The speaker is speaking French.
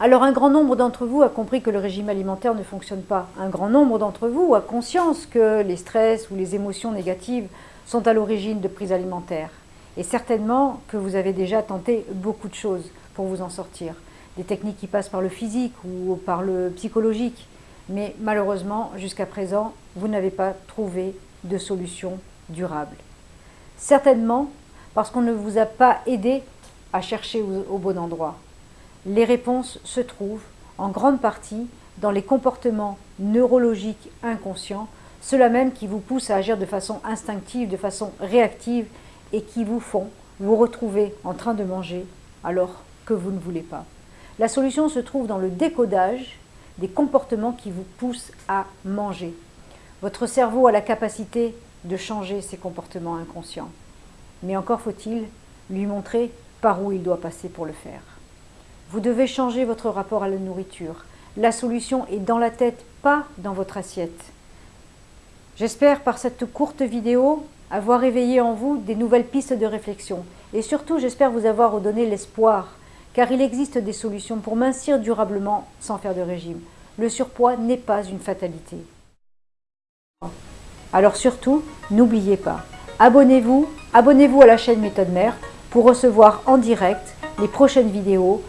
Alors un grand nombre d'entre vous a compris que le régime alimentaire ne fonctionne pas. Un grand nombre d'entre vous a conscience que les stress ou les émotions négatives sont à l'origine de prises alimentaires. Et certainement que vous avez déjà tenté beaucoup de choses pour vous en sortir. Des techniques qui passent par le physique ou par le psychologique. Mais malheureusement, jusqu'à présent, vous n'avez pas trouvé de solution durable. Certainement parce qu'on ne vous a pas aidé à chercher au bon endroit. Les réponses se trouvent en grande partie dans les comportements neurologiques inconscients, ceux-là même qui vous poussent à agir de façon instinctive, de façon réactive et qui vous font vous retrouver en train de manger alors que vous ne voulez pas. La solution se trouve dans le décodage des comportements qui vous poussent à manger. Votre cerveau a la capacité de changer ses comportements inconscients. Mais encore faut-il lui montrer par où il doit passer pour le faire. Vous devez changer votre rapport à la nourriture. La solution est dans la tête, pas dans votre assiette. J'espère par cette courte vidéo avoir éveillé en vous des nouvelles pistes de réflexion. Et surtout, j'espère vous avoir redonné l'espoir, car il existe des solutions pour mincir durablement sans faire de régime. Le surpoids n'est pas une fatalité. Alors surtout, n'oubliez pas, abonnez-vous, abonnez-vous à la chaîne Méthode Mère pour recevoir en direct les prochaines vidéos